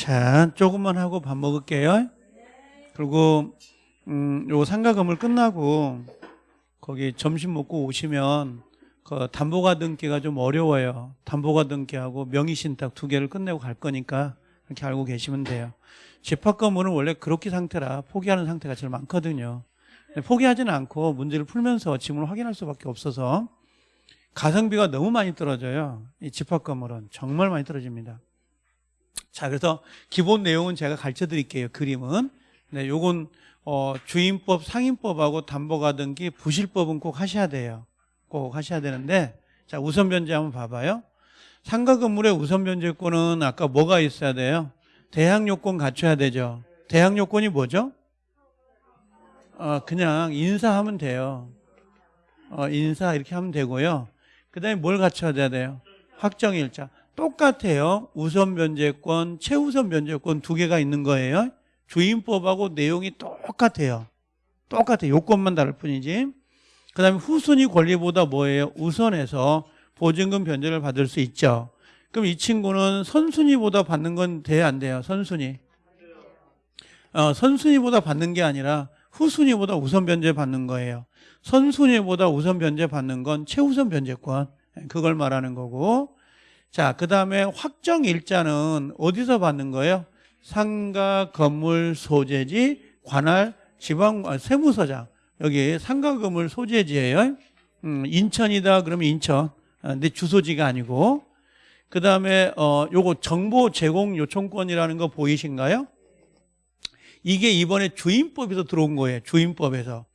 자, 조금만 하고 밥 먹을게요. 그리고 음, 요 상가 건물 끝나고 거기 점심 먹고 오시면 그 담보가 등기가 좀 어려워요. 담보가 등기하고 명의신탁 두 개를 끝내고 갈 거니까 이렇게 알고 계시면 돼요. 집합 건물은 원래 그렇게 상태라 포기하는 상태가 제일 많거든요. 포기하지는 않고 문제를 풀면서 지문을 확인할 수밖에 없어서 가성비가 너무 많이 떨어져요. 이 집합 건물은 정말 많이 떨어집니다. 자, 그래서 기본 내용은 제가 가르쳐 드릴게요. 그림은. 네, 요건 어, 주임법, 상임법하고 담보가 등기, 부실법은 꼭 하셔야 돼요. 꼭 하셔야 되는데 자, 우선 변제 한번 봐봐요. 상가 건물의 우선 변제권은 아까 뭐가 있어야 돼요? 대항 요건 갖춰야 되죠. 대항 요건이 뭐죠? 어, 그냥 인사하면 돼요. 어, 인사 이렇게 하면 되고요. 그 다음에 뭘 갖춰야 돼요? 확정일자. 똑같아요. 우선 변제권, 최우선 변제권 두 개가 있는 거예요. 주임법하고 내용이 똑같아요. 똑같아요. 요건만 다를 뿐이지. 그 다음에 후순위 권리보다 뭐예요? 우선해서 보증금 변제를 받을 수 있죠. 그럼 이 친구는 선순위보다 받는 건 돼야 안 돼요? 선순위. 어, 선순위보다 받는 게 아니라 후순위보다 우선 변제 받는 거예요. 선순위보다 우선 변제 받는 건 최우선 변제권. 그걸 말하는 거고. 자, 그 다음에 확정 일자는 어디서 받는 거예요? 상가 건물 소재지 관할 지방 아, 세무서장 여기 상가 건물 소재지예요. 음, 인천이다 그러면 인천. 아, 내 주소지가 아니고. 그 다음에 어 요거 정보 제공 요청권이라는 거 보이신가요? 이게 이번에 주임법에서 들어온 거예요. 주임법에서.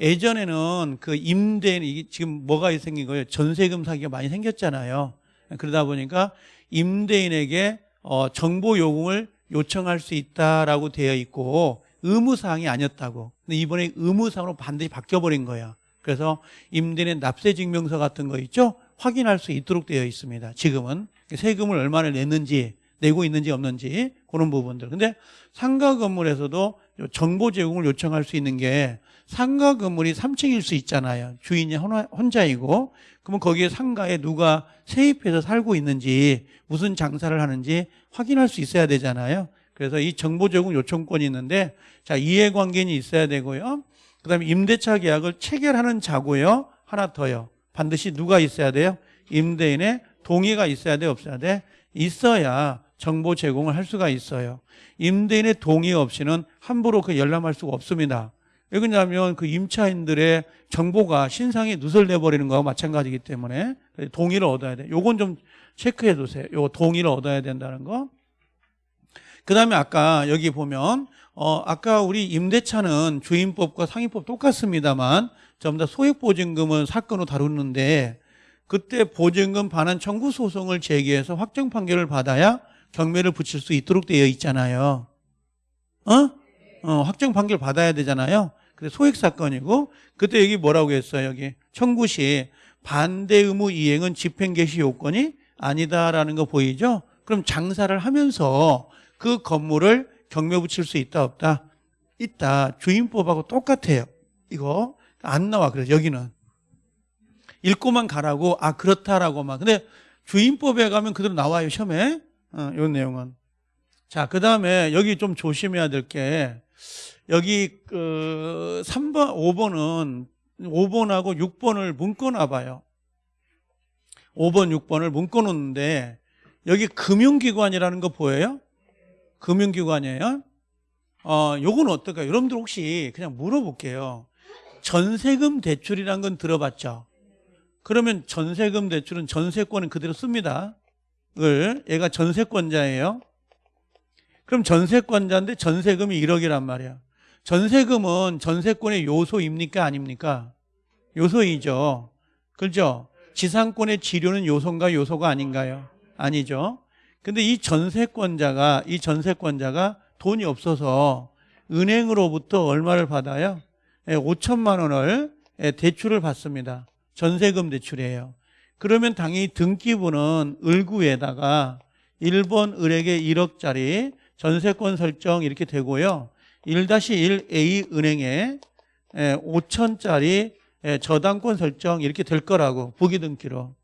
예전에는 그 이게 지금 뭐가 생긴 거예요? 전세금 사기가 많이 생겼잖아요. 그러다 보니까 임대인에게 어, 정보 요금을 요청할 수 있다라고 되어 있고 의무사항이 아니었다고. 근데 이번에 의무사항으로 반드시 바뀌어버린 거야. 그래서 임대인의 납세증명서 같은 거 있죠? 확인할 수 있도록 되어 있습니다. 지금은 세금을 얼마나 냈는지 내고 있는지 없는지 그런 부분들. 근데 상가 건물에서도 정보 제공을 요청할 수 있는 게 상가 건물이 3층일 수 있잖아요. 주인이 혼자이고 그러면 거기에 상가에 누가 세입해서 살고 있는지 무슨 장사를 하는지 확인할 수 있어야 되잖아요. 그래서 이 정보 제공 요청권이 있는데 자 이해관계인이 있어야 되고요. 그다음에 임대차 계약을 체결하는 자고요. 하나 더요. 반드시 누가 있어야 돼요? 임대인의 동의가 있어야 돼 없어야 돼? 있어야 정보 제공을 할 수가 있어요. 임대인의 동의 없이는 함부로 그 열람할 수가 없습니다. 왜 그러냐면 그 임차인들의 정보가 신상에 누설내 버리는 거와 마찬가지이기 때문에 동의를 얻어야 돼. 요건 좀 체크해 두세요. 요 동의를 얻어야 된다는 거. 그다음에 아까 여기 보면 어 아까 우리 임대차는 주임법과 상임법 똑같습니다만 전부 다 소액 보증금은 사건으로 다루는데 그때 보증금 반환 청구 소송을 제기해서 확정 판결을 받아야 경매를 붙일 수 있도록 되어 있잖아요. 어? 어 확정 판결 받아야 되잖아요. 근데 소액 사건이고 그때 여기 뭐라고 했어요? 여기 청구 시 반대 의무 이행은 집행 개시 요건이 아니다라는 거 보이죠? 그럼 장사를 하면서 그 건물을 경매 붙일 수 있다 없다? 있다. 주임법하고 똑같아요. 이거 안 나와. 그래서 여기는 읽고만 가라고 아 그렇다라고만. 근데 주임법에 가면 그대로 나와요 시험에. 어, 이 내용은. 자, 그 다음에 여기 좀 조심해야 될 게 여기 그 3번, 5번은 5번하고 6번을 묶어놔 봐요. 5번, 6번을 묶어놓는데 여기 금융기관이라는 거 보여요? 금융기관이에요? 어, 요건 어떨까요? 여러분들 혹시 그냥 물어볼게요. 전세금 대출이란 건 들어봤죠? 그러면 전세금 대출은 전세권은 그대로 씁니다. 을 얘가 전세권자예요. 그럼 전세권자인데 전세금이 1억이란 말이야. 전세금은 전세권의 요소입니까 아닙니까? 요소이죠. 그렇죠? 지상권의 지료는 요소인가 요소가 아닌가요? 아니죠. 근데 이 전세권자가 이 전세권자가 돈이 없어서 은행으로부터 얼마를 받아요? 5천만 예, 원을 예, 대출을 받습니다. 전세금 대출이에요. 그러면 당연히 등기부는 을구에다가 1번 을에게 1억짜리 전세권 설정 이렇게 되고요. 1-1A 은행에 5천짜리 저당권 설정 이렇게 될 거라고 부기등기로.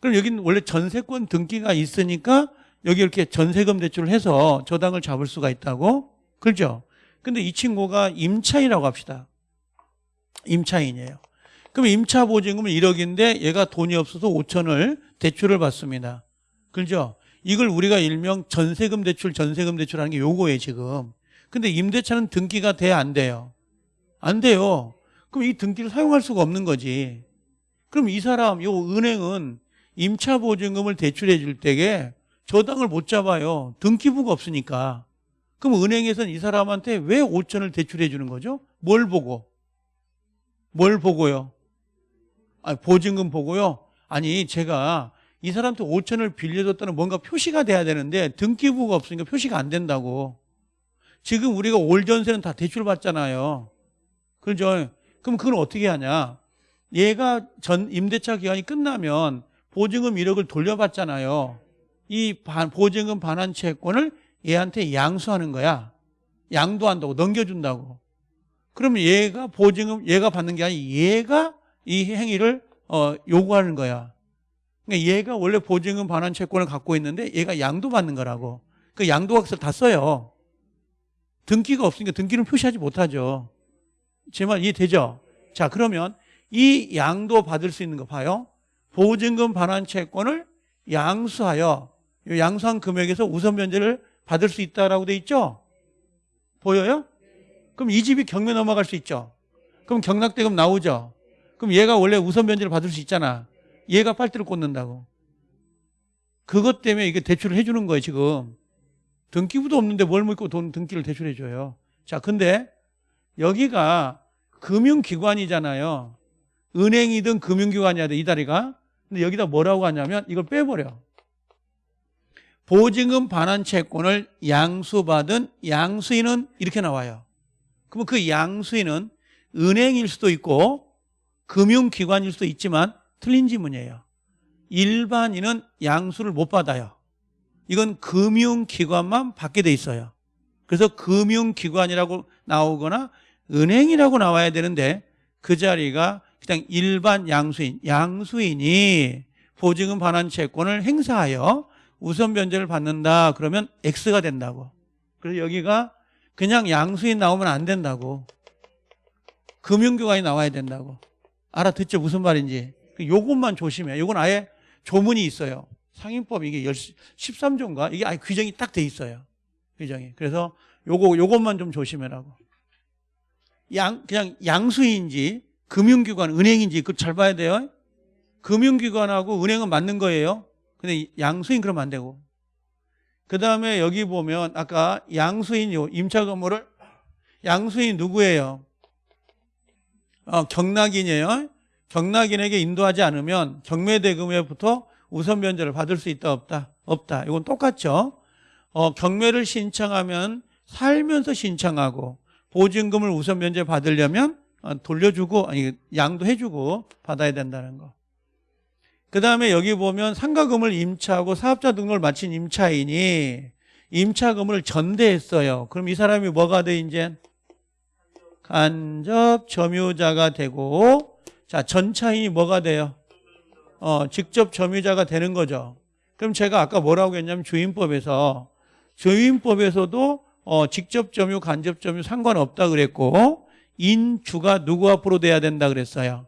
그럼 여기는 원래 전세권 등기가 있으니까 여기 이렇게 전세금 대출을 해서 저당을 잡을 수가 있다고? 그렇죠? 근데 이 친구가 임차인이라고 합시다. 임차인이에요. 그럼 임차 보증금은 1억인데 얘가 돈이 없어서 5천을 대출을 받습니다. 그렇죠? 이걸 우리가 일명 전세금 대출, 전세금 대출하는 게 요거예요, 지금. 근데 임대차는 등기가 돼, 안 돼요? 안 돼요. 그럼 이 등기를 사용할 수가 없는 거지. 그럼 이 사람, 요 은행은 임차 보증금을 대출해 줄 때에 저당을 못 잡아요. 등기부가 없으니까. 그럼 은행에서는 이 사람한테 왜 5천을 대출해 주는 거죠? 뭘 보고? 뭘 보고요? 아, 보증금 보고요? 아니, 제가 이 사람한테 5천을 빌려줬다는 뭔가 표시가 돼야 되는데 등기부가 없으니까 표시가 안 된다고. 지금 우리가 올 전세는 다 대출 받잖아요. 그죠? 그럼 그건 어떻게 하냐? 얘가 전 임대차 기간이 끝나면 보증금 1억을 돌려받잖아요. 이 반- 보증금 반환 채권을 얘한테 양수하는 거야. 양도한다고 넘겨준다고. 그러면 얘가 보증금 얘가 받는 게 아니고 얘가 이 행위를 어, 요구하는 거야. 그러니까 얘가 원래 보증금 반환 채권을 갖고 있는데 얘가 양도 받는 거라고. 그 양도각서 다 써요. 등기가 없으니까 등기는 표시하지 못하죠. 제 말 이해되죠? 자, 그러면 이 양도 받을 수 있는 거 봐요. 보증금 반환 채권을 양수하여 이 양수한 금액에서 우선 면제를 받을 수 있다라고 돼 있죠? 보여요? 그럼 이 집이 경매 넘어갈 수 있죠? 그럼 경락대금 나오죠? 그럼 얘가 원래 우선 면제를 받을 수 있잖아. 얘가 빨대를 꽂는다고. 그것 때문에 이게 대출을 해주는 거예요, 지금. 등기부도 없는데 뭘 믿고 돈 등기를 대출해 줘요. 자, 근데 여기가 금융기관이잖아요. 은행이든 금융기관이야 돼, 이 다리가. 근데 여기다 뭐라고 하냐면 이걸 빼버려. 보증금 반환 채권을 양수받은 양수인은 이렇게 나와요. 그러면 그 양수인은 은행일 수도 있고 금융기관일 수도 있지만 틀린 지문이에요. 일반인은 양수를 못 받아요. 이건 금융기관만 받게 돼 있어요. 그래서 금융기관이라고 나오거나 은행이라고 나와야 되는데 그 자리가 그냥 일반 양수인, 양수인이 보증금 반환 채권을 행사하여 우선 변제를 받는다 그러면 X가 된다고. 그래서 여기가 그냥 양수인 나오면 안 된다고. 금융기관이 나와야 된다고. 알아듣죠? 무슨 말인지. 그 요것만 조심해. 요건 아예 조문이 있어요. 상인법 이게 13조인가? 이게 아예 규정이 딱 돼 있어요. 규정이. 그래서 요거, 요것만 좀 조심해라고. 양, 그냥 양수인지 금융기관, 은행인지 그걸 잘 봐야 돼요. 금융기관하고 은행은 맞는 거예요. 근데 양수인 그러면 안 되고. 그 다음에 여기 보면 아까 양수인 요 임차 건물을 양수인 누구예요? 어, 경락인이에요. 경락인에게 인도하지 않으면 경매대금에부터 우선 변제를 받을 수 있다 없다? 없다. 이건 똑같죠. 어, 경매를 신청하면 살면서 신청하고 보증금을 우선 변제 받으려면 어, 돌려주고 아니 양도 해주고 받아야 된다는 거. 그 다음에 여기 보면 상가금을 임차하고 사업자 등록을 마친 임차인이 임차금을 전대했어요. 그럼 이 사람이 뭐가 돼 이제 간접 점유자가 되고 자 전차인이 뭐가 돼요? 어, 직접 점유자가 되는 거죠. 그럼 제가 아까 뭐라고 했냐면 주임법에서 주임법에서도 어, 직접 점유, 간접 점유 상관없다 그랬고 인주가 누구 앞으로 돼야 된다 그랬어요.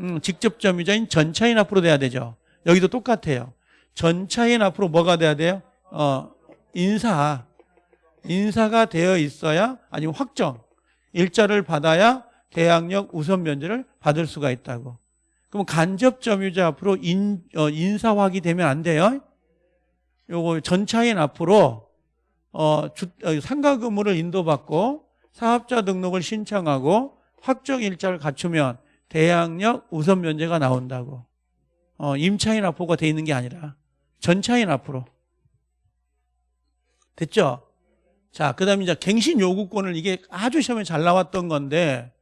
음, 직접 점유자인 전차인 앞으로 돼야 되죠. 여기도 똑같아요. 전차인 앞으로 뭐가 돼야 돼요? 어, 인사. 인사가 되어 있어야 아니면 확정. 일자를 받아야 대항력 우선 면제를 받을 수가 있다고. 그럼 간접 점유자 앞으로 인, 어, 인사화기 되면 안 돼요. 요거 전차인 앞으로 어, 주, 어, 상가 근무를 인도받고 사업자 등록을 신청하고 확정 일자를 갖추면 대항력 우선 면제가 나온다고. 어, 임차인 앞으로가 돼 있는 게 아니라 전차인 앞으로. 됐죠? 자, 그 다음에 이제 갱신 요구권을 이게 아주 시험에 잘 나왔던 건데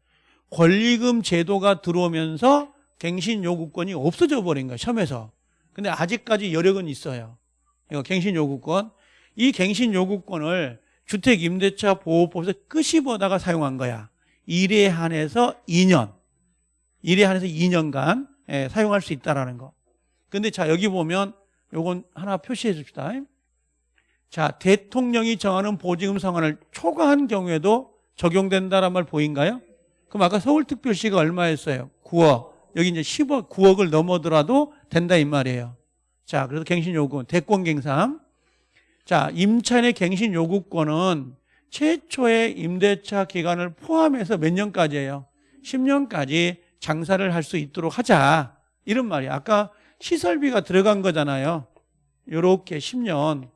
권리금 제도가 들어오면서 갱신 요구권이 없어져 버린 거야, 시험에서. 근데 아직까지 여력은 있어요. 이거 갱신 요구권. 이 갱신 요구권을 주택 임대차 보호법에서 끝이 보다가 사용한 거야. 1에 한해서 2년. 1에 한해서 2년간 예, 사용할 수 있다라는 거. 근데 자, 여기 보면 요건 하나 표시해 줍시다. 자, 대통령이 정하는 보증금 상한을 초과한 경우에도 적용된다란 말 보인가요? 그럼 아까 서울특별시가 얼마였어요? 9억. 여기 이제 10억, 9억을 넘어더라도 된다 이 말이에요. 자, 그래서 갱신 요구, 대권 갱상. 자, 임차인의 갱신 요구권은 최초의 임대차 기간을 포함해서 몇 년까지예요? 10년까지 장사를 할 수 있도록 하자. 이런 말이야. 아까 시설비가 들어간 거잖아요. 요렇게 10년.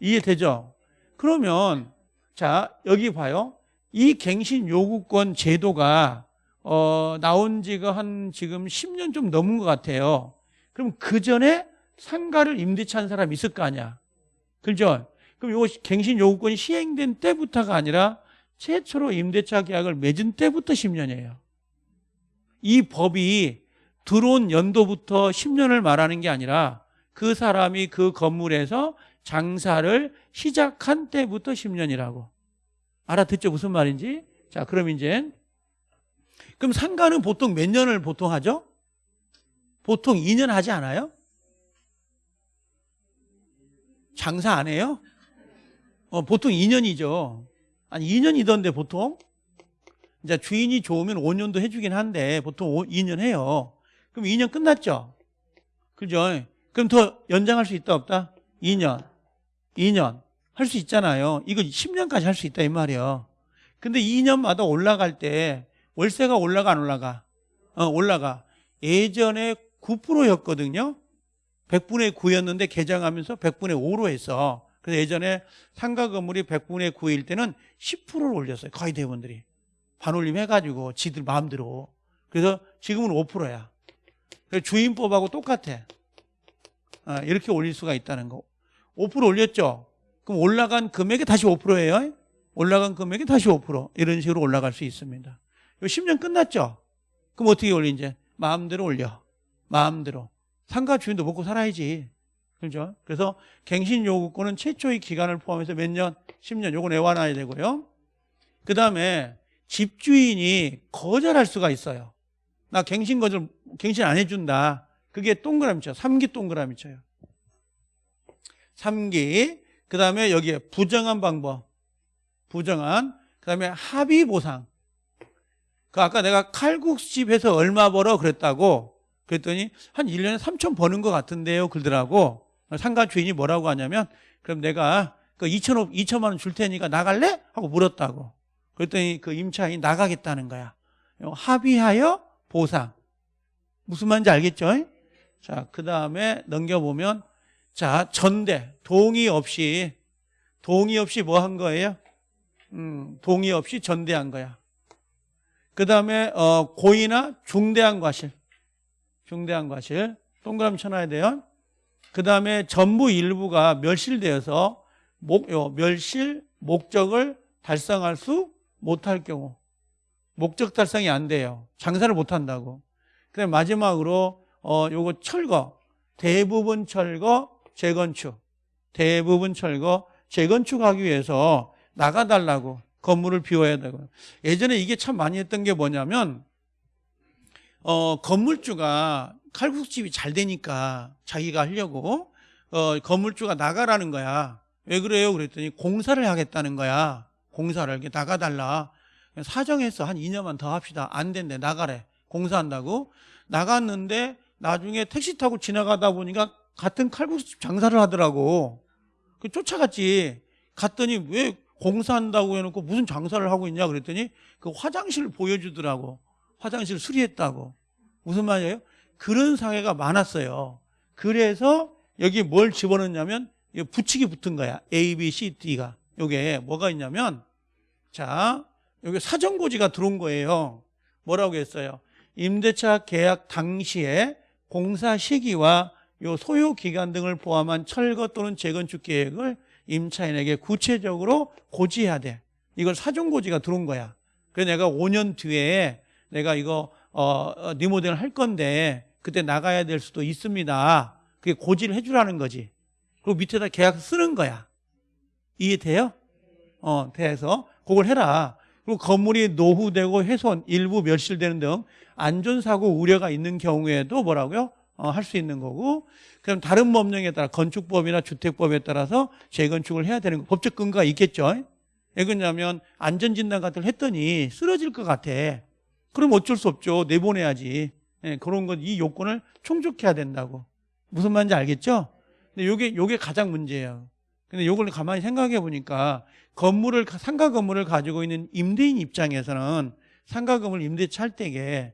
이해되죠? 그러면 자, 여기 봐요. 이 갱신 요구권 제도가 어, 나온 지가 한 지금 10년 좀 넘은 것 같아요. 그럼 그 전에 상가를 임대차 한 사람이 있을 거 아니야. 그죠? 그럼 요 갱신 요구권이 시행된 때부터가 아니라 최초로 임대차 계약을 맺은 때부터 10년이에요. 이 법이 들어온 연도부터 10년을 말하는 게 아니라 그 사람이 그 건물에서 장사를 시작한 때부터 10년이라고. 알아듣죠? 무슨 말인지? 자, 그럼 이제 그럼 상가는 보통 몇 년을 보통 하죠? 보통 2년 하지 않아요? 장사 안 해요? 어, 보통 2년이죠. 아니 2년이던데 보통 이제 주인이 좋으면 5년도 해주긴 한데 보통 5, 2년 해요. 그럼 2년 끝났죠? 그죠? 그럼 더 연장할 수 있다 없다? 2년, 2년 할 수 있잖아요. 이거 10년까지 할 수 있다 이 말이에요. 근데 2년마다 올라갈 때 월세가 올라가 안 올라가? 어, 올라가. 예전에 9%였거든요. 100분의 9였는데 개정하면서 100분의 5로 했어. 그래서 예전에 상가 건물이 100분의 9일 때는 10%를 올렸어요. 거의 대부분들이. 반올림 해가지고 지들 마음대로. 그래서 지금은 5%야. 주인법하고 똑같아. 아, 이렇게 올릴 수가 있다는 거. 5% 올렸죠? 그럼 올라간 금액이 다시 5%예요. 올라간 금액이 다시 5% 이런 식으로 올라갈 수 있습니다. 요 10년 끝났죠? 그럼 어떻게 올리 이제? 마음대로 올려. 마음대로. 상가 주인도 먹고 살아야지. 그렇죠? 그래서 갱신 요구권은 최초의 기간을 포함해서 몇 년? 10년. 요거 내와놔야 되고요. 그 다음에 집주인이 거절할 수가 있어요. 나 갱신 거절, 갱신 안 해준다. 그게 동그라미 쳐요. 3기 동그라미 쳐요. 3기. 그 다음에 여기에 부정한 방법. 부정한. 그 다음에 합의 보상. 그 아까 내가 칼국수집에서 얼마 벌어 그랬다고 그랬더니 한 1년에 3천 버는 것 같은데요 그러더라고 상가 주인이 뭐라고 하냐면 그럼 내가 그 2천, 2천만 원 줄 테니까 나갈래? 하고 물었다고 그랬더니 그 임차인이 나가겠다는 거야 합의하여 보상 무슨 말인지 알겠죠? 자, 그 다음에 넘겨보면 자, 전대 동의 없이 동의 없이 뭐 한 거예요? 음, 동의 없이 전대한 거야 그 다음에 어, 고의나 중대한 과실. 중대한 과실. 동그라미 쳐놔야 돼요. 그 다음에 전부 일부가 멸실되어서 목, 요, 멸실 목적을 달성할 수 못할 경우. 목적 달성이 안 돼요. 장사를 못한다고. 그 다음에 마지막으로 어, 요거 철거. 대부분 철거 재건축. 대부분 철거 재건축하기 위해서 나가달라고 건물을 비워야 되고. 예전에 이게 참 많이 했던 게 뭐냐면 어, 건물주가 칼국집이 잘 되니까 자기가 하려고 어, 건물주가 나가라는 거야. 왜 그래요? 그랬더니 공사를 하겠다는 거야. 공사를 이렇게 나가달라. 사정해서 한 2년만 더 합시다. 안 된대. 나가래. 공사한다고. 나갔는데 나중에 택시 타고 지나가다 보니까 같은 칼국수집 장사를 하더라고. 그 쫓아갔지. 갔더니 왜 공사한다고 해놓고 무슨 장사를 하고 있냐 그랬더니 그 화장실 보여주더라고. 화장실 수리했다고. 무슨 말이에요? 그런 사례가 많았어요. 그래서 여기 뭘 집어넣냐면 붙이기 붙은 거야. A, B, C, D가. 요게 뭐가 있냐면 자, 여기 사정고지가 들어온 거예요. 뭐라고 했어요? 임대차 계약 당시에 공사 시기와 요 소요 기간 등을 포함한 철거 또는 재건축 계획을 임차인에게 구체적으로 고지해야 돼. 이걸 사전고지가 들어온 거야. 그래서 내가 5년 뒤에 내가 이거 어, 어, 리모델을 할 건데 그때 나가야 될 수도 있습니다. 그게 고지를 해주라는 거지. 그리고 밑에다 계약 쓰는 거야. 이해돼요? 어, 돼서 그걸 해라. 그리고 건물이 노후되고 훼손, 일부 멸실되는 등 안전사고 우려가 있는 경우에도 뭐라고요? 어, 할수 있는 거고 그럼 다른 법령에 따라 건축법이나 주택법에 따라서 재건축을 해야 되는 거 법적 근거가 있겠죠. 왜 그러냐면 안전진단 같은 걸 했더니 쓰러질 것 같아. 그럼 어쩔 수 없죠. 내보내야지. 예, 그런 건이 요건을 충족해야 된다고. 무슨 말인지 알겠죠? 근데 요게 요게 가장 문제예요. 근데 요걸 가만히 생각해 보니까 건물을 상가 건물을 가지고 있는 임대인 입장에서는 상가 건물 임대차 할 때에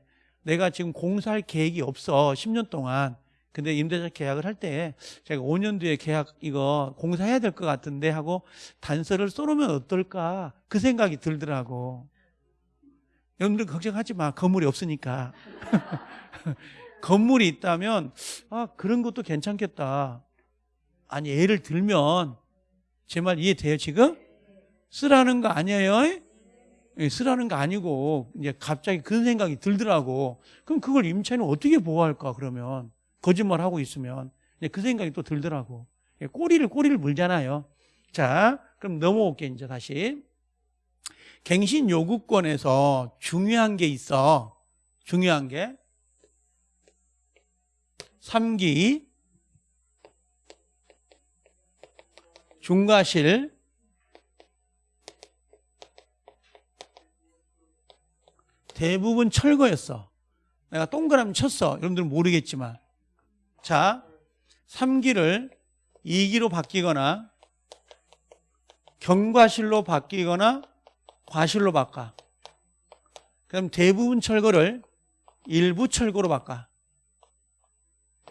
내가 지금 공사할 계획이 없어. 10년 동안. 근데 임대차 계약을 할 때 제가 5년 뒤에 계약 이거 공사해야 될 것 같은데 하고 단서를 써놓으면 어떨까? 그 생각이 들더라고. 여러분들 걱정하지 마. 건물이 없으니까. 건물이 있다면 아 그런 것도 괜찮겠다. 아니 예를 들면 제 말 이해돼요 지금? 쓰라는 거 아니에요? 예, 쓰라는 거 아니고 이제 갑자기 그런 생각이 들더라고. 그럼 그걸 임차인은 어떻게 보호할까 그러면 거짓말 하고 있으면 그 생각이 또 들더라고. 예, 꼬리를 꼬리를 물잖아요. 자, 그럼 넘어올게 이제 다시. 갱신 요구권에서 중요한 게 있어. 중요한 게 3기 중과실 대부분 철거였어. 내가 동그라미 쳤어. 여러분들은 모르겠지만. 자, 3기를 2기로 바뀌거나 경과실로 바뀌거나 과실로 바꿔. 그럼 대부분 철거를 일부 철거로 바꿔.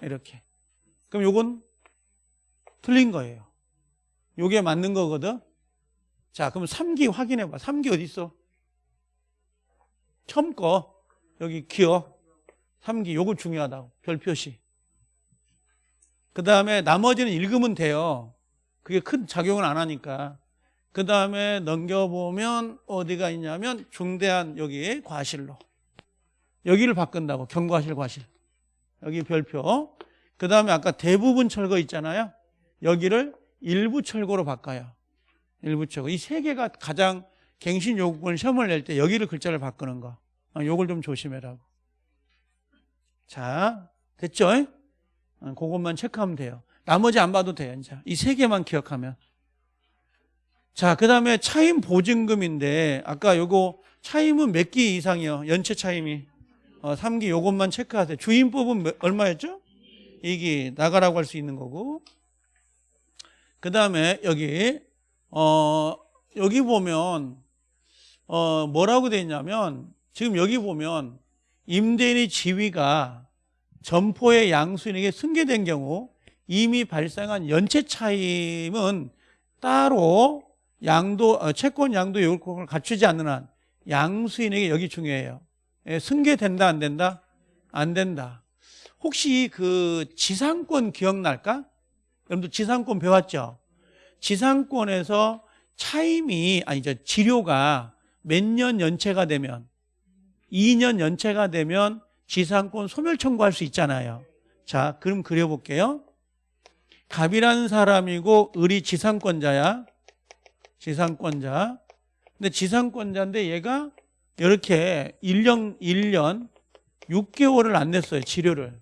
이렇게. 그럼 요건 틀린 거예요. 요게 맞는 거거든. 자, 그럼 3기 확인해 봐. 3기 어디 있어? 처음 거 여기 기억 3기 요거 중요하다고 별 표시. 그 다음에 나머지는 읽으면 돼요. 그게 큰 작용을 안 하니까. 그 다음에 넘겨보면 어디가 있냐면 중대한 여기 과실로. 여기를 바꾼다고 경과실 과실. 여기 별표. 그 다음에 아까 대부분 철거 있잖아요. 여기를 일부 철거로 바꿔요. 일부 철거. 이 세 개가 가장 갱신 요구권 시험을 낼 때 여기를 글자를 바꾸는 거. 어, 요걸 좀 조심해라고. 자, 됐죠? 어, 그것만 체크하면 돼요. 나머지 안 봐도 돼요, 이제. 이 세 개만 기억하면. 자, 그 다음에 차임 보증금인데, 아까 요거 차임은 몇 기 이상이요? 연체 차임이. 어, 3기 요것만 체크하세요. 주임법은 몇- 얼마였죠? 2기 나가라고 할 수 있는 거고. 그 다음에 여기, 어, 여기 보면, 어, 뭐라고 돼 있냐면, 지금 여기 보면, 임대인의 지위가 점포의 양수인에게 승계된 경우 이미 발생한 연체 차임은 따로 양도, 어, 채권 양도 요건을 갖추지 않는 한 양수인에게 여기 중요해요. 예, 승계된다, 안 된다? 안 된다. 혹시 그 지상권 기억날까? 여러분들 지상권 배웠죠? 지상권에서 차임이, 아니, 저 지료가 몇 년 연체가 되면 2년 연체가 되면 지상권 소멸 청구할 수 있잖아요. 자, 그럼 그려볼게요. 갑이라는 사람이고 을이 지상권자야. 지상권자. 근데 지상권자인데 얘가 이렇게 1년, 1년 6개월을 안 냈어요. 치료를.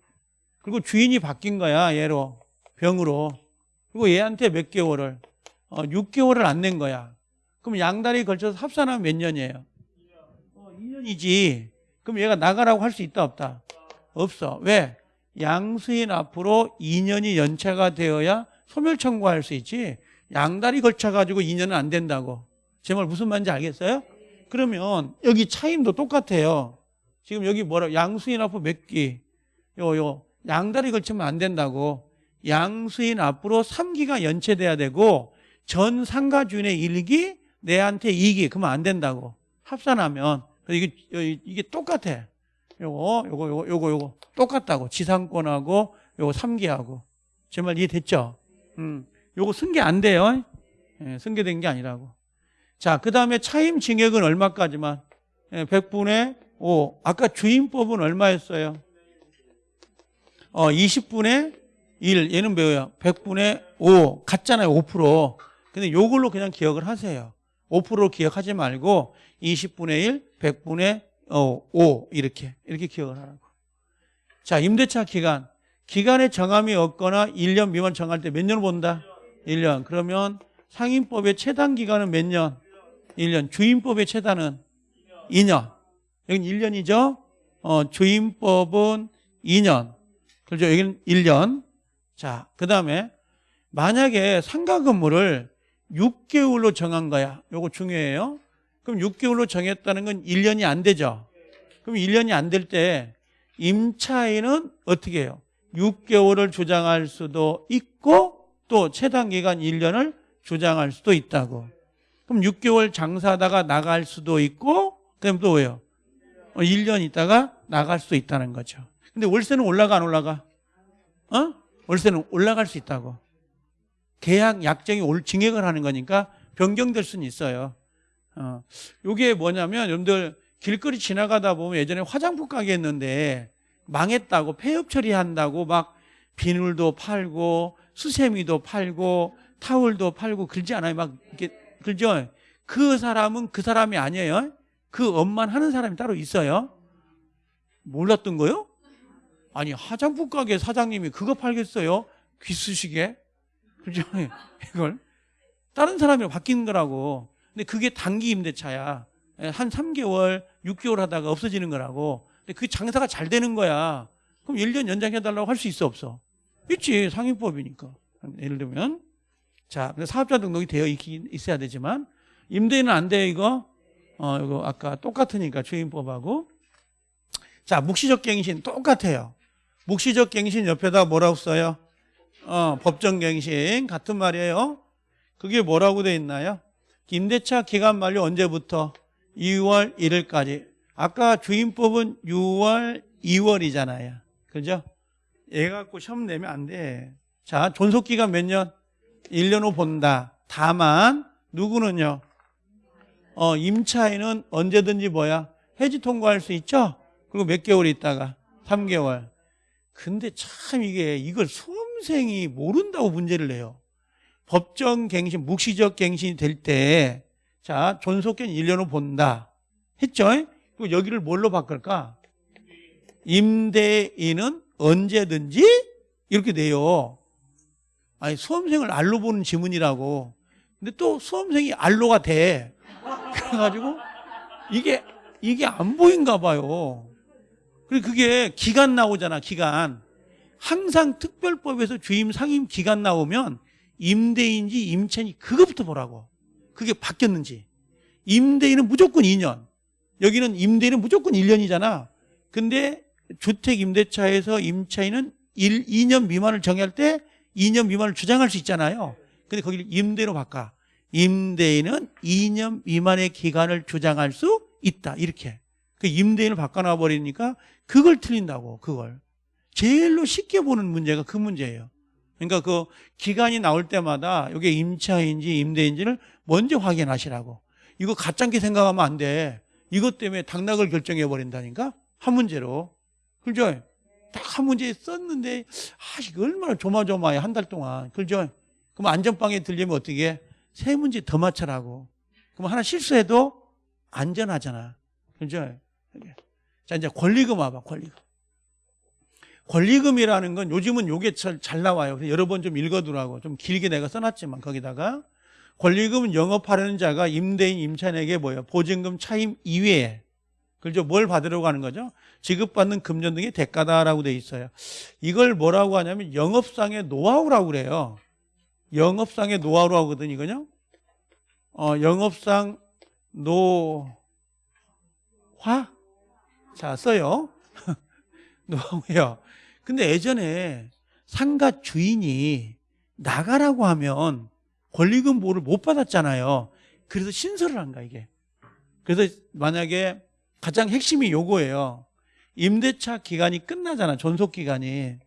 그리고 주인이 바뀐 거야. 얘로. 병으로. 그리고 얘한테 몇 개월을. 어, 6개월을 안 낸 거야. 그럼 양다리 걸쳐서 합산하면 몇 년이에요? 어, 2년이지. 그럼 얘가 나가라고 할 수 있다 없다? 없어. 왜? 양수인 앞으로 2년이 연체가 되어야 소멸 청구할 수 있지. 양다리 걸쳐가지고 2년은 안 된다고. 제 말 무슨 말인지 알겠어요? 그러면 여기 차임도 똑같아요. 지금 여기 뭐라 양수인 앞으로 몇 기? 요, 요. 양다리 걸치면 안 된다고. 양수인 앞으로 3기가 연체돼야 되고 전 상가 주인의 1기, 내한테 2기. 그러면 안 된다고. 합산하면 이게 이게 똑같아. 요거 요거 요거 요거 요거 똑같다고. 지상권하고 요거 3기하고. 제 말 이해됐죠? 음. 요거 승계 안 돼요. 예, 승계된 게 아니라고. 자, 그 다음에 차임 징역은 얼마까지만? 예, 100분의 5. 아까 주임법은 얼마였어요? 어, 20분의 1. 얘는 뭐예요? 100분의 5. 같잖아요. 5%. 근데 요걸로 그냥 기억을 하세요. 5%로 기억하지 말고 20분의 1, 100분의 어, 5 이렇게 이렇게 기억을 하라고. 자, 임대차 기간 기간의 정함이 없거나 1년 미만 정할 때 몇 년을 본다? 1년. 그러면 상임법의 최단 기간은 몇 년? 1년. 주임법의 최단은 2년. 여긴 1년이죠? 어, 주임법은 2년. 그렇죠? 여기는 1년. 자, 그 다음에 만약에 상가 근무를 6개월로 정한 거야. 요거 중요해요. 그럼 6개월로 정했다는 건 1년이 안 되죠. 그럼 1년이 안 될 때 임차인은 어떻게 해요? 6개월을 주장할 수도 있고 또 최단 기간 1년을 주장할 수도 있다고. 그럼 6개월 장사하다가 나갈 수도 있고 그럼 또 왜요? 1년 있다가 나갈 수도 있다는 거죠. 근데 월세는 올라가 안 올라가? 어? 월세는 올라갈 수 있다고. 계약 약정이 올 증액을 하는 거니까 변경될 수는 있어요. 어. 요게 뭐냐면 여러분들 길거리 지나가다 보면 예전에 화장품 가게 했는데 망했다고 폐업 처리한다고 막 비늘도 팔고 수세미도 팔고 타월도 팔고 그러지 않아요? 막 이렇게 그죠? 그 사람은 그 사람이 아니에요. 그 업만 하는 사람이 따로 있어요. 몰랐던 거요? 아니 화장품 가게 사장님이 그거 팔겠어요? 귀쑤시게? 그죠? 이걸 다른 사람이 바뀌는 거라고. 근데 그게 단기 임대차야. 한 3개월, 6개월 하다가 없어지는 거라고. 근데 그 장사가 잘 되는 거야. 그럼 1년 연장해달라고 할 수 있어, 없어? 있지. 상임법이니까. 예를 들면. 자, 사업자 등록이 되어 있어야 되지만, 임대인은 안 돼, 이거? 어, 이거 아까 똑같으니까 주임법하고. 자, 묵시적 갱신 똑같아요. 묵시적 갱신 옆에다 뭐라고 써요? 어, 법정 갱신 같은 말이에요. 그게 뭐라고 돼 있나요? 임대차 기간 만료 언제부터? 2월 1일까지. 아까 주임법은 6월 2월이잖아요. 그죠? 얘 갖고 시험 내면 안 돼. 자, 존속 기간 몇 년? 1년 후 본다. 다만 누구는요? 어, 임차인은 언제든지 뭐야? 해지 통과할 수 있죠? 그리고 몇 개월 있다가 3개월. 근데 참 이게 이걸 수 험생이 모른다고 문제를 내요. 법정 갱신, 묵시적 갱신이 될 때, 자, 존속견 1년 후 본다. 했죠? 그리고 여기를 뭘로 바꿀까? 임대인은 언제든지 이렇게 돼요. 아니, 수험생을 알로 보는 지문이라고. 근데 또 수험생이 알로가 돼. 그래가지고 이게, 이게 안 보인가 봐요. 그리고 그게 기간 나오잖아, 기간. 항상 특별법에서 주임 상임 기간 나오면 임대인지 임차인지 그것부터 보라고. 그게 바뀌었는지. 임대인은 무조건 2년. 여기는 임대인은 무조건 1년이잖아. 근데 주택 임대차에서 임차인은 1, 2년 미만을 정할 때 2년 미만을 주장할 수 있잖아요. 근데 거기를 임대로 바꿔. 임대인은 2년 미만의 기간을 주장할 수 있다. 이렇게. 그 임대인을 바꿔놔 버리니까 그걸 틀린다고. 그걸. 제일로 쉽게 보는 문제가 그 문제예요. 그러니까 그 기간이 나올 때마다 이게 임차인지 임대인지를 먼저 확인하시라고. 이거 가짜게 생각하면 안 돼. 이것 때문에 당락을 결정해 버린다니까 한 문제로. 그죠? 딱 한 문제 썼는데 아 이거 얼마나 조마조마해 한 달 동안. 그죠? 그럼 안전방에 들리면 어떻게 해? 세 문제 더 맞춰라고. 그럼 하나 실수해도 안전하잖아. 그죠? 자 이제 권리금 와봐 권리금. 권리금이라는 건 요즘은 요게 잘, 잘 나와요. 여러 번 좀 읽어두라고. 좀 길게 내가 써놨지만 거기다가 권리금은 영업하려는 자가 임대인 임차인에게 뭐예요? 보증금 차임 이외에 그죠? 뭘 받으려고 하는 거죠? 지급받는 금전 등의 대가다라고 돼 있어요. 이걸 뭐라고 하냐면 영업상의 노하우라고 그래요. 영업상의 노하우라고 하거든요, 이거요. 어, 영업상 노화? 자, 써요. 노하우요. 근데 예전에 상가 주인이 나가라고 하면 권리금 보호를 못 받았잖아요. 그래서 신설을 한 거야, 이게. 그래서 만약에 가장 핵심이 요거예요. 임대차 기간이 끝나잖아, 존속 기간이.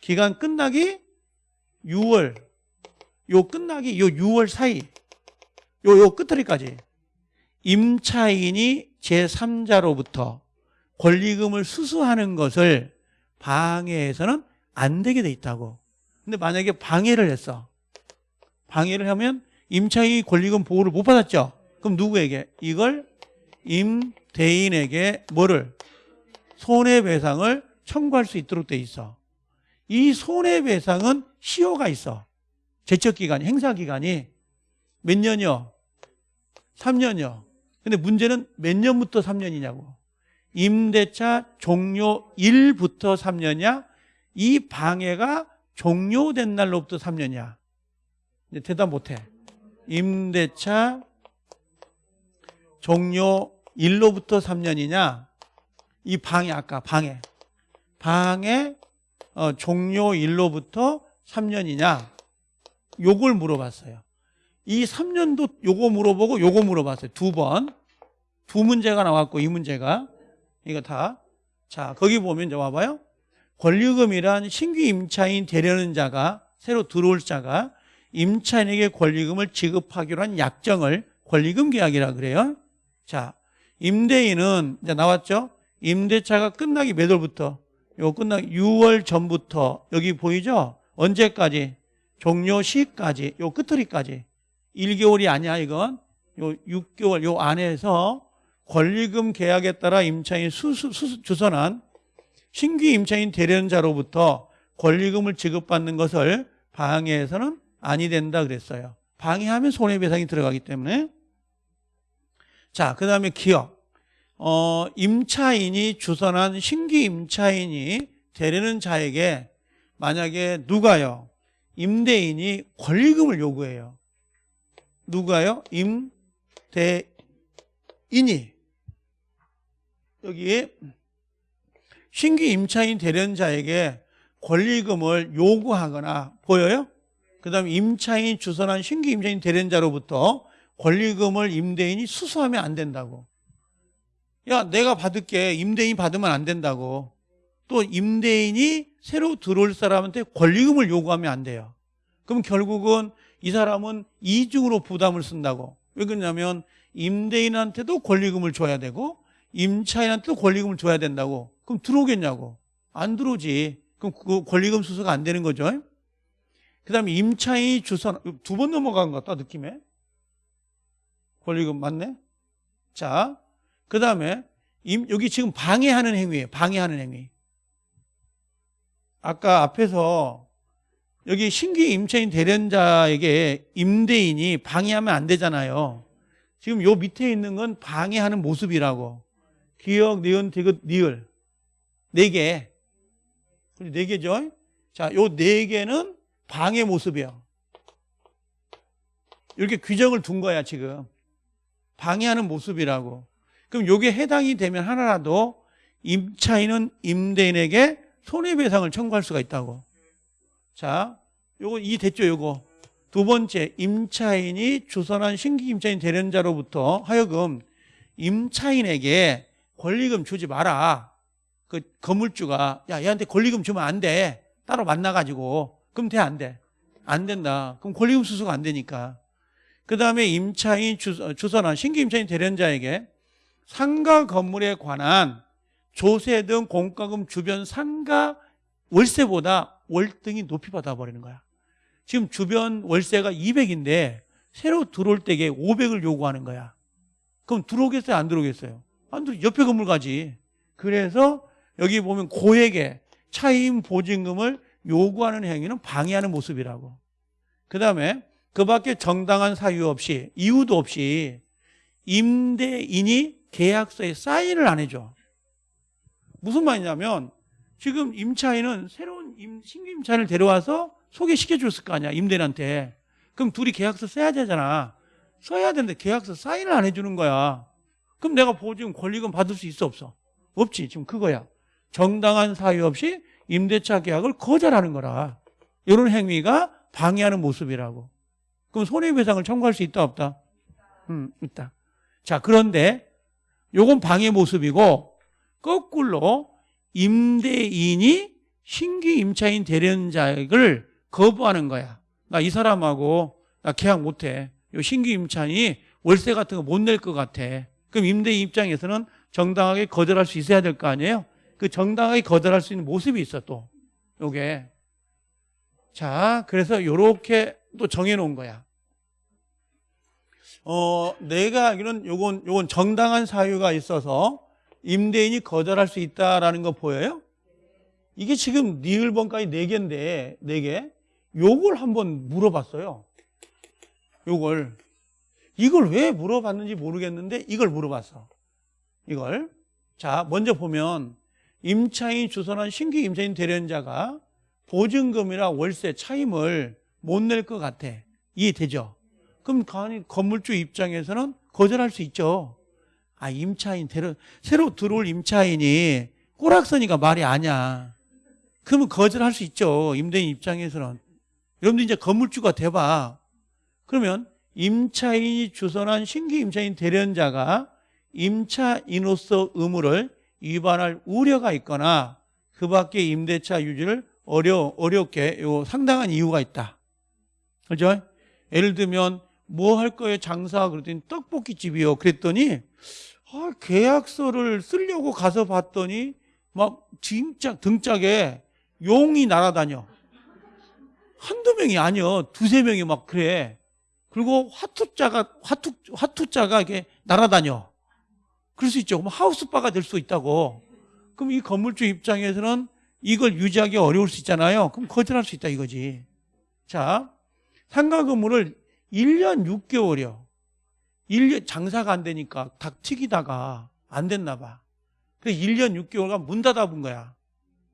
기간 끝나기 6월. 요 끝나기 요 6월 사이. 요, 요 끝터리까지. 임차인이 제3자로부터 권리금을 수수하는 것을 방해해서는 안 되게 돼 있다고. 근데 만약에 방해를 했어. 방해를 하면 임차인이 권리금 보호를 못 받았죠. 그럼 누구에게? 이걸 임대인에게 뭐를? 손해배상을 청구할 수 있도록 돼 있어. 이 손해배상은 시효가 있어. 제척기간이, 행사기간이 몇 년이요? 3년이요. 근데 문제는 몇 년부터 3년이냐고. 임대차 종료 1부터 3년이야? 이 방해가 종료된 날로부터 3년이야. 이제 대답 못해. 임대차 종료 1로부터 3년이냐? 이 방해 아까 방해. 방해 어, 종료 1로부터 3년이냐? 요걸 물어봤어요. 이 3년도 요거 물어보고 요거 물어봤어요. 두 번. 두 문제가 나왔고 이 문제가 이거 다. 자, 거기 보면 이제 와봐요. 권리금이란 신규 임차인 되려는 자가 새로 들어올 자가 임차인에게 권리금을 지급하기로 한 약정을 권리금 계약이라 그래요. 자, 임대인은 이제 나왔죠? 임대차가 끝나기 몇 월부터? 요 끝나기 6월 전부터 여기 보이죠? 언제까지? 종료 시까지 요 끝터리까지 1개월이 아니야 이건 요 6개월 요 안에서 권리금 계약에 따라 임차인 수수, 수수, 주선한 신규 임차인 대련자로부터 권리금을 지급받는 것을 방해해서는 아니 된다 그랬어요. 방해하면 손해배상이 들어가기 때문에 자, 그 다음에 기업. 어, 임차인이 주선한 신규 임차인이 되려는 자에게 만약에 누가요? 임대인이 권리금을 요구해요. 누가요? 임대인이. 여기 신규 임차인 대련자에게 권리금을 요구하거나 보여요? 그 다음에 임차인 주선한 신규 임차인 대련자로부터 권리금을 임대인이 수수하면 안 된다고. 야, 내가 받을게. 임대인이 받으면 안 된다고. 또 임대인이 새로 들어올 사람한테 권리금을 요구하면 안 돼요. 그럼 결국은 이 사람은 이중으로 부담을 쓴다고. 왜 그러냐면 임대인한테도 권리금을 줘야 되고 임차인한테도 권리금을 줘야 된다고. 그럼 들어오겠냐고. 안 들어오지. 그럼 그 권리금 수수가 안 되는 거죠. 그 다음에 임차인이 주선, 두 번 넘어간 것 같다, 느낌에. 권리금 맞네? 자, 그 다음에 여기 지금 방해하는 행위예요. 방해하는 행위. 아까 앞에서 여기 신규 임차인 대련자에게 임대인이 방해하면 안 되잖아요. 지금 요 밑에 있는 건 방해하는 모습이라고. 기억, 니은, 디귿, 니을. 네 개. 네 개죠? 자, 요 네 개는 방해 모습이에요. 이렇게 규정을 둔 거야, 지금. 방해하는 모습이라고. 그럼 요게 해당이 되면 하나라도 임차인은 임대인에게 손해배상을 청구할 수가 있다고. 자, 요거 이 됐죠, 요거. 두 번째, 임차인이 주선한 신규 임차인 대련자로부터 하여금 임차인에게 권리금 주지 마라. 그 건물주가 야 얘한테 권리금 주면 안 돼. 따로 만나가지고 그럼 돼 안 돼? 안 된다. 그럼 권리금 수수가 안 되니까. 그 다음에 임차인 주선한 신규 임차인 대련자에게 상가 건물에 관한 조세 등 공과금 주변 상가 월세보다 월등히 높이 받아버리는 거야. 지금 주변 월세가 200인데 새로 들어올 때에 500을 요구하는 거야. 그럼 들어오겠어요? 안 들어오겠어요? 안 들어. 옆에 건물 가지. 그래서 여기 보면 고액의 차임 보증금을 요구하는 행위는 방해하는 모습이라고. 그 다음에 그 밖에 정당한 사유 없이 이유도 없이 임대인이 계약서에 사인을 안 해줘. 무슨 말이냐면 지금 임차인은 새로운 임, 신규 임차인을 데려와서 소개시켜 줬을 거 아니야 임대인한테. 그럼 둘이 계약서 써야 되잖아. 써야 되는데 계약서 사인을 안 해주는 거야. 그럼 내가 보증 권리금 받을 수 있어 없어? 없지 지금 그거야. 정당한 사유 없이 임대차 계약을 거절하는 거라. 이런 행위가 방해하는 모습이라고. 그럼 손해배상을 청구할 수 있다 없다? 음, 있다. 자, 그런데 요건 방해 모습이고 거꾸로 임대인이 신규 임차인 대련 자액을 거부하는 거야. 나 이 사람하고 나 계약 못 해. 요 신규 임차인이 월세 같은 거 못 낼 것 같아. 그럼 임대인 입장에서는 정당하게 거절할 수 있어야 될 거 아니에요? 그 정당하게 거절할 수 있는 모습이 있어 또. 요게. 자, 그래서 요렇게 또 정해 놓은 거야. 어, 내가 알기로는 요건, 요건 정당한 사유가 있어서 임대인이 거절할 수 있다라는 거 보여요? 이게 지금 리을번까지 네 개인데 네 개. 요걸 한번 물어봤어요. 요걸 이걸 왜 물어봤는지 모르겠는데 이걸 물어봤어. 이걸 자 먼저 보면 임차인 주선한 신규 임차인 대련자가 보증금이나 월세 차임을 못 낼 것 같아. 이해되죠? 그럼 건물주 입장에서는 거절할 수 있죠. 아 임차인 대련 새로 들어올 임차인이 꼬락서니까 말이 아니야. 그러면 거절할 수 있죠. 임대인 입장에서는. 여러분들 이제 건물주가 돼봐. 그러면 임차인이 주선한 신규 임차인 대련자가 임차인으로서 의무를 위반할 우려가 있거나 그 밖에 임대차 유지를 어려, 어렵게 요 상당한 이유가 있다. 그죠? 예를 들면 뭐 할 거예요? 장사 그랬더니 떡볶이집이요. 그랬더니 아, 계약서를 쓰려고 가서 봤더니 막 진짜 등짝에 용이 날아다녀. 한두 명이 아니요. 두세 명이 막 그래 그리고 화투자가 화투 화투자가 이렇게 날아다녀 그럴 수 있죠 그럼 하우스바가 될 수 있다고 그럼 이 건물주 입장에서는 이걸 유지하기 어려울 수 있잖아요 그럼 거절할 수 있다 이거지 자 상가 건물을 1년 6개월이요. 1년 장사가 안 되니까 닭 튀기다가 안 됐나 봐. 그래서 1년 6개월간 문 닫아본 거야.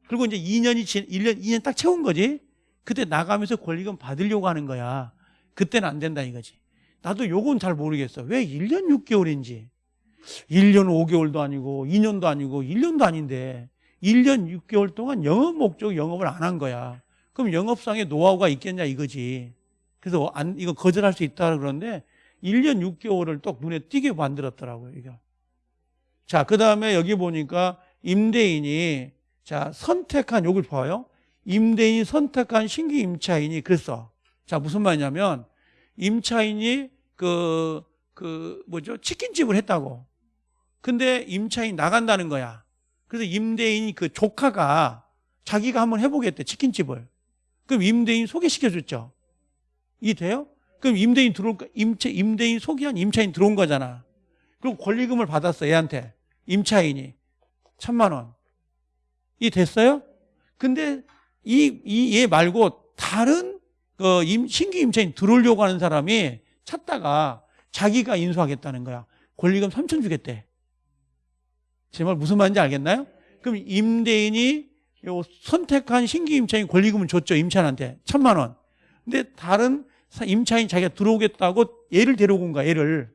그리고 이제 2년이 지 1년 2년 딱 채운 거지. 그때 나가면서 권리금 받으려고 하는 거야. 그때는 안 된다 이거지. 나도 요건 잘 모르겠어. 왜 1년 6개월인지. 1년 5개월도 아니고 2년도 아니고 1년도 아닌데 1년 6개월 동안 영업 목적 영업을 안 한 거야. 그럼 영업상의 노하우가 있겠냐 이거지. 그래서 안, 이거 거절할 수 있다 그러는데 1년 6개월을 또 눈에 띄게 만들었더라고요, 이거. 자, 그 다음에 여기 보니까 임대인이 자, 선택한 요걸 봐요. 임대인이 선택한 신규 임차인이 그랬어. 자, 무슨 말이냐면 임차인이 그, 그, 뭐죠? 치킨집을 했다고. 근데 임차인 나간다는 거야. 그래서 임대인이 그 조카가 자기가 한번 해보겠대, 치킨집을. 그럼 임대인 소개시켜줬죠. 이게 돼요? 그럼 임대인 들어올 거, 임차, 임대인 소개한 임차인 들어온 거잖아. 그리고 권리금을 받았어, 얘한테. 임차인이. 천만 원. 이 됐어요? 근데 이, 이, 얘 말고 다른, 그, 임, 신규 임차인 들어오려고 하는 사람이 찾다가 자기가 인수하겠다는 거야. 권리금 3천 주겠대. 제 말 무슨 말인지 알겠나요? 그럼 임대인이 요 선택한 신규 임차인 권리금을 줬죠, 임차인한테. 천만 원. 근데 다른 임차인 자기가 들어오겠다고 얘를 데려온 온 거야, 얘를.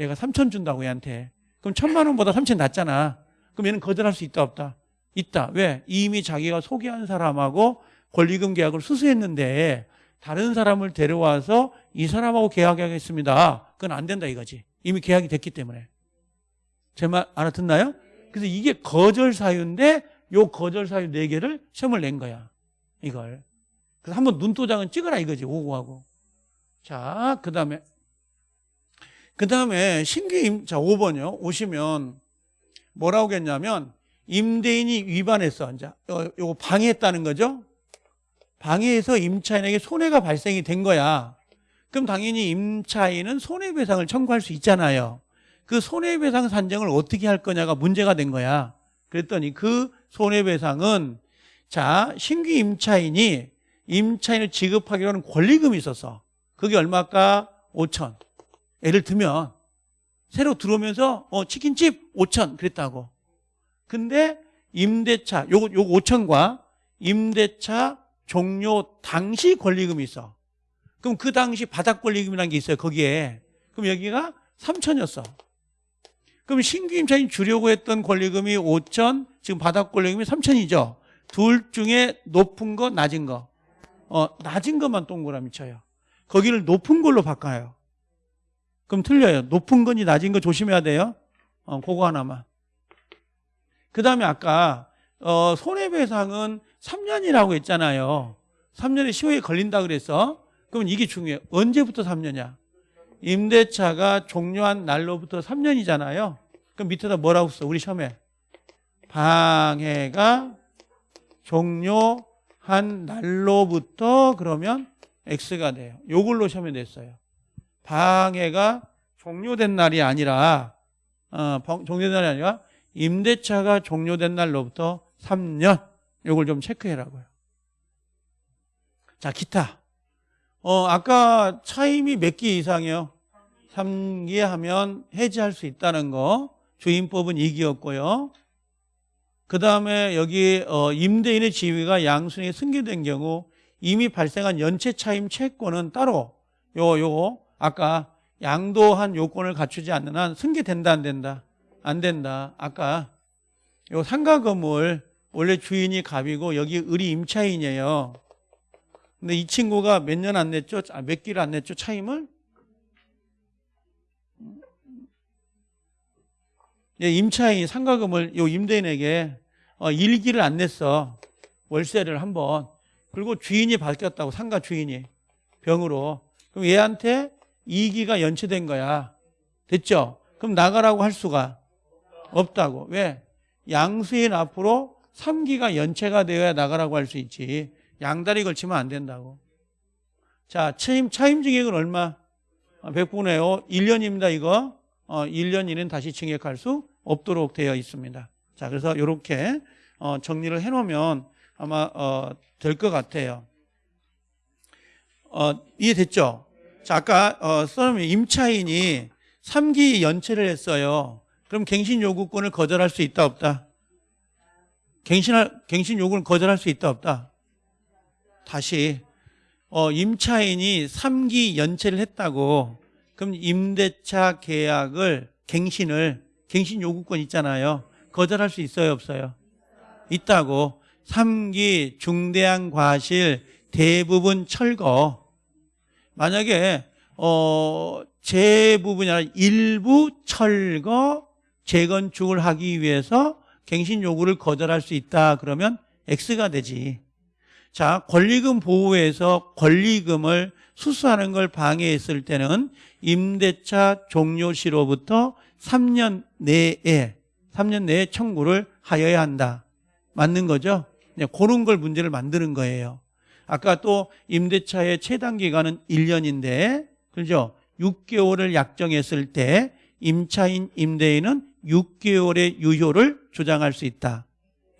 얘가 3천 준다고 얘한테. 그럼 천만 원보다 3천 낮잖아. 그럼 얘는 거절할 수 있다, 없다? 있다. 왜? 이미 자기가 소개한 사람하고 권리금 계약을 수수했는데 다른 사람을 데려와서 이 사람하고 계약하겠습니다. 그건 안 된다 이거지. 이미 계약이 됐기 때문에. 제 말 알아듣나요? 그래서 이게 거절 사유인데 요 거절 사유 네 개를 시험을 낸 거야. 이걸. 그래서 한번 눈도장은 찍어라 이거지 오고하고 자 그 다음에 그 다음에 신규 임, 자 5번이요 오시면 뭐라고 했냐면 임대인이 위반했어 이제 요, 요거 방해했다는 거죠 방해해서 임차인에게 손해가 발생이 된 거야 그럼 당연히 임차인은 손해배상을 청구할 수 있잖아요 그 손해배상 산정을 어떻게 할 거냐가 문제가 된 거야 그랬더니 그 손해배상은 자 신규 임차인이 임차인을 지급하기로 하는 권리금이 있었어. 그게 얼마일까? 5천. 예를 들면 새로 들어오면서 어, 치킨집 5천 그랬다고. 근데 임대차 요거 요거 5천과 임대차 종료 당시 권리금이 있어. 그럼 그 당시 바닥 권리금이라는 게 있어요. 거기에. 그럼 여기가 3천이었어. 그럼 신규 임차인 주려고 했던 권리금이 5천, 지금 바닥 권리금이 3천이죠. 둘 중에 높은 거, 낮은 거. 어, 낮은 것만 동그라미 쳐요. 거기를 높은 걸로 바꿔요. 그럼 틀려요. 높은 건지 낮은 거 조심해야 돼요. 어, 그거 하나만. 그 다음에 아까 어, 손해배상은 3년이라고 했잖아요. 3년의 시효에 걸린다 그래서 그러면 이게 중요해요. 언제부터 3년이야? 임대차가 종료한 날로부터 3년이잖아요. 그럼 밑에다 뭐라고 써? 우리 시험에 방해가 종료 한 날로부터 그러면 X가 돼요. 요걸로 시험에 냈어요. 방해가 종료된 날이 아니라 어, 종료된 날이 아니라 임대차가 종료된 날로부터 3년 요걸 좀 체크해라고요. 자, 기타. 어, 아까 차임이 몇 기 이상이요? 3기 하면 해지할 수 있다는 거. 주임법은 2기였고요. 그 다음에 여기 어, 임대인의 지위가 양순이 승계된 경우 이미 발생한 연체 차임 채권은 따로 요, 요, 아까 양도한 요건을 갖추지 않는 한 승계된다, 안 된다? 안 된다. 아까 요 상가 건물 원래 주인이 갑이고 여기 을이 임차인이에요. 근데 이 친구가 몇 년 안 냈죠? 아, 몇 기를 안 냈죠? 차임을? 예, 임차인 상가금을 요 임대인에게 어, 일기를 안 냈어. 월세를 한번. 그리고 주인이 바뀌었다고 상가 주인이 병으로. 그럼 얘한테 2기가 연체된 거야. 됐죠? 그럼 나가라고 할 수가 없다고. 왜? 양수인 앞으로 3기가 연체가 되어야 나가라고 할 수 있지. 양다리 걸치면 안 된다고. 자, 차임, 차임 증액은 얼마? 100분의 5, 1년입니다, 이거. 어, 1년 이는 다시 증액할 수 없도록 되어 있습니다. 자, 그래서 이렇게 어, 정리를 해놓으면 아마 어, 될 것 같아요. 어, 이해됐죠? 자, 아까 어, 써놓으면 임차인이 3기 연체를 했어요. 그럼 갱신 요구권을 거절할 수 있다 없다? 갱신할, 갱신 요구를 거절할 수 있다 없다? 다시 어, 임차인이 3기 연체를 했다고 그럼 임대차 계약을 갱신을 갱신 요구권 있잖아요. 거절할 수 있어요, 없어요? 있다고. 3기 중대한 과실 대부분 철거. 만약에 어 대부분이 아니라 일부 철거 재건축을 하기 위해서 갱신 요구를 거절할 수 있다 그러면 X가 되지. 자, 권리금 보호에서 권리금을 수수하는 걸 방해했을 때는 임대차 종료 시로부터 3년 내에 3년 내에 청구를 하여야 한다. 맞는 거죠? 네, 그런 걸 문제를 만드는 거예요. 아까 또 임대차의 최단 기간은 1년인데 그죠? 6개월을 약정했을 때 임차인 임대인은 6개월의 유효를 주장할 수 있다.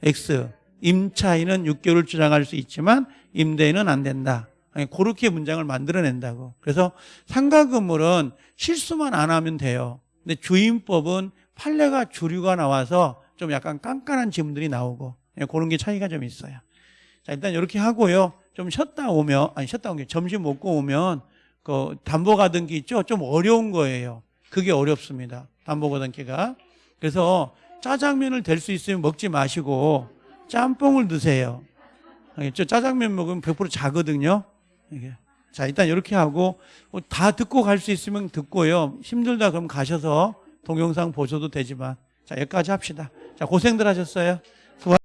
X. 임차인은 6개월을 주장할 수 있지만 임대인은 안 된다. 아니, 그렇게 문장을 만들어낸다고. 그래서 상가 건물은 실수만 안 하면 돼요. 근데 주임법은 판례가 주류가 나와서 좀 약간 깐깐한 지문들이 나오고 예, 그런 게 차이가 좀 있어요. 자 일단 이렇게 하고요. 좀 쉬었다 오면 아니 쉬었다 오면 점심 먹고 오면 그 담보 가등기 있죠. 좀 어려운 거예요. 그게 어렵습니다. 담보 가등기가. 그래서 짜장면을 될 수 있으면 먹지 마시고 짬뽕을 드세요. 알겠죠? 짜장면 먹으면 100% 자거든요. 자, 일단 이렇게 하고 뭐다 듣고 갈 수 있으면 듣고요. 힘들다 그럼 가셔서 동영상 보셔도 되지만 자, 여기까지 합시다. 자, 고생들 하셨어요.